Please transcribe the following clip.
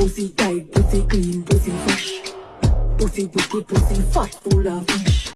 Pussy tight, pussy clean, pussy fresh. Pussy wicked, pussy fat, full of fish.